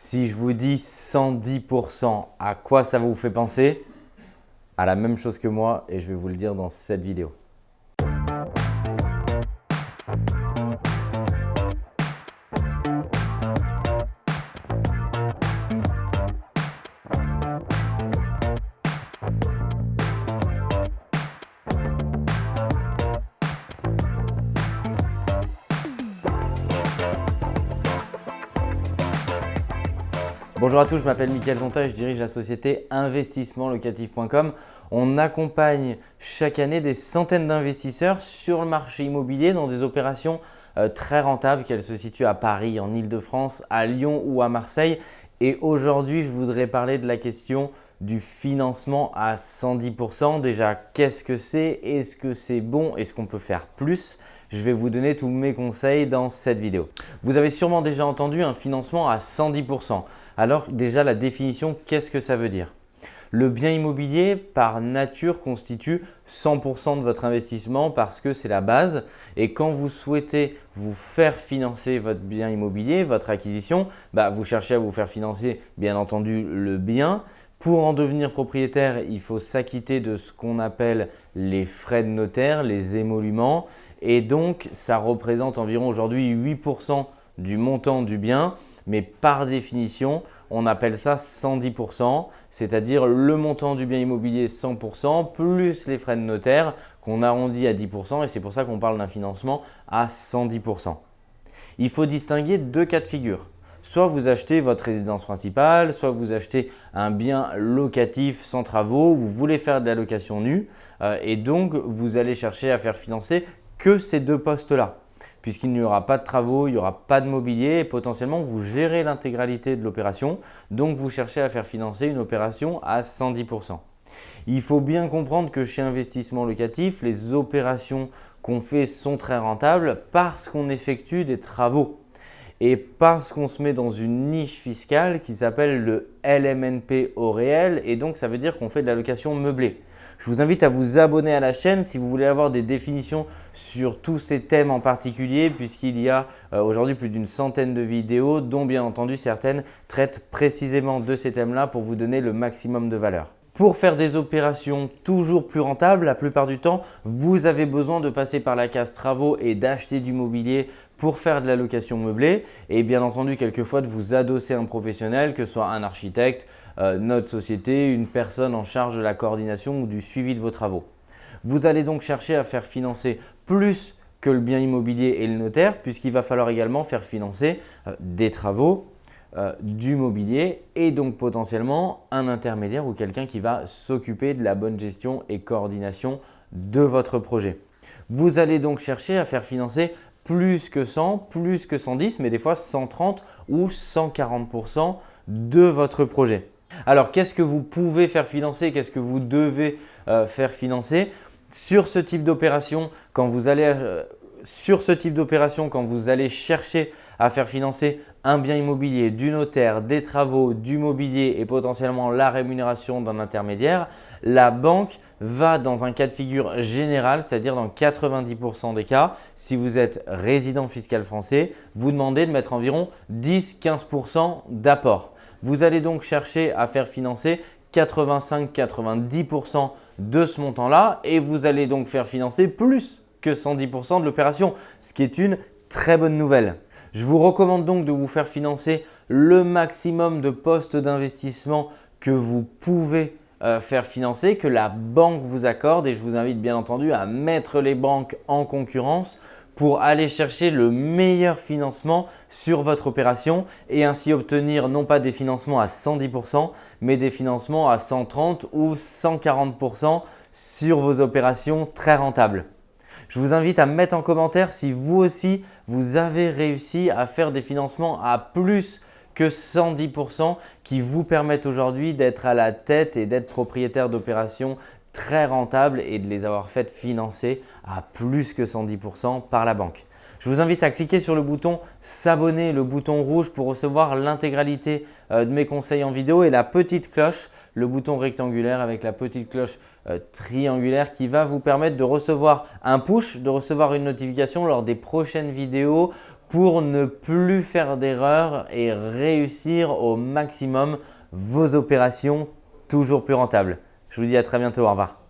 Si je vous dis 110%, à quoi ça vous fait penser? À la même chose que moi et je vais vous le dire dans cette vidéo. Bonjour à tous, je m'appelle Mickaël Zonta et je dirige la société investissementlocatif.com. On accompagne chaque année des centaines d'investisseurs sur le marché immobilier dans des opérations euh, très rentables, qu'elles se situent à Paris, en Ile-de-France, à Lyon ou à Marseille. Et aujourd'hui, je voudrais parler de la question du financement à 110%. Déjà, qu'est-ce que c'est? Est-ce que c'est bon? Est-ce qu'on peut faire plus? Je vais vous donner tous mes conseils dans cette vidéo. Vous avez sûrement déjà entendu un financement à 110%. Alors déjà, la définition, qu'est-ce que ça veut dire? Le bien immobilier, par nature, constitue 100% de votre investissement parce que c'est la base. Et quand vous souhaitez vous faire financer votre bien immobilier, votre acquisition, bah, vous cherchez à vous faire financer bien entendu le bien. Pour en devenir propriétaire, il faut s'acquitter de ce qu'on appelle les frais de notaire, les émoluments. Et donc, ça représente environ aujourd'hui 8% du montant du bien, mais par définition, on appelle ça 110%, c'est-à-dire le montant du bien immobilier 100% plus les frais de notaire qu'on arrondit à 10% et c'est pour ça qu'on parle d'un financement à 110%. Il faut distinguer deux cas de figure. Soit vous achetez votre résidence principale, soit vous achetez un bien locatif sans travaux, vous voulez faire de la location nue euh, et donc vous allez chercher à faire financer que ces deux postes-là puisqu'il n'y aura pas de travaux, il n'y aura pas de mobilier et potentiellement vous gérez l'intégralité de l'opération. Donc vous cherchez à faire financer une opération à 110%. Il faut bien comprendre que chez Investissement Locatif, les opérations qu'on fait sont très rentables parce qu'on effectue des travaux et parce qu'on se met dans une niche fiscale qui s'appelle le LMNP au réel et donc ça veut dire qu'on fait de la location meublée. Je vous invite à vous abonner à la chaîne si vous voulez avoir des définitions sur tous ces thèmes en particulier puisqu'il y a euh, aujourd'hui plus d'une centaine de vidéos dont bien entendu certaines traitent précisément de ces thèmes-là pour vous donner le maximum de valeur. Pour faire des opérations toujours plus rentables, la plupart du temps, vous avez besoin de passer par la case travaux et d'acheter du mobilier pour faire de la location meublée et bien entendu quelquefois de vous adosser un professionnel que ce soit un architecte, euh, notre société, une personne en charge de la coordination ou du suivi de vos travaux. Vous allez donc chercher à faire financer plus que le bien immobilier et le notaire puisqu'il va falloir également faire financer euh, des travaux, euh, du mobilier et donc potentiellement un intermédiaire ou quelqu'un qui va s'occuper de la bonne gestion et coordination de votre projet. Vous allez donc chercher à faire financer plus que 100, plus que 110, mais des fois 130 ou 140% de votre projet. Alors, qu'est-ce que vous pouvez faire financer? Qu'est-ce que vous devez euh, faire financer? Sur ce type d'opération, quand vous allez euh, sur ce type d'opération, quand vous allez chercher à faire financer un bien immobilier, du notaire, des travaux, du mobilier et potentiellement la rémunération d'un intermédiaire, la banque va dans un cas de figure général, c'est-à-dire dans 90% des cas, si vous êtes résident fiscal français, vous demandez de mettre environ 10-15% d'apport. Vous allez donc chercher à faire financer 85-90% de ce montant-là et vous allez donc faire financer plus que 110% de l'opération, ce qui est une très bonne nouvelle. Je vous recommande donc de vous faire financer le maximum de postes d'investissement que vous pouvez euh, faire financer, que la banque vous accorde et je vous invite bien entendu à mettre les banques en concurrence pour aller chercher le meilleur financement sur votre opération et ainsi obtenir non pas des financements à 110% mais des financements à 130 ou 140% sur vos opérations très rentables. Je vous invite à mettre en commentaire si vous aussi vous avez réussi à faire des financements à plus que 110% qui vous permettent aujourd'hui d'être à la tête et d'être propriétaire d'opérations très rentables et de les avoir faites financer à plus que 110% par la banque. Je vous invite à cliquer sur le bouton s'abonner, le bouton rouge pour recevoir l'intégralité euh, de mes conseils en vidéo et la petite cloche, le bouton rectangulaire avec la petite cloche euh, triangulaire qui va vous permettre de recevoir un push, de recevoir une notification lors des prochaines vidéos pour ne plus faire d'erreurs et réussir au maximum vos opérations toujours plus rentables. Je vous dis à très bientôt, au revoir.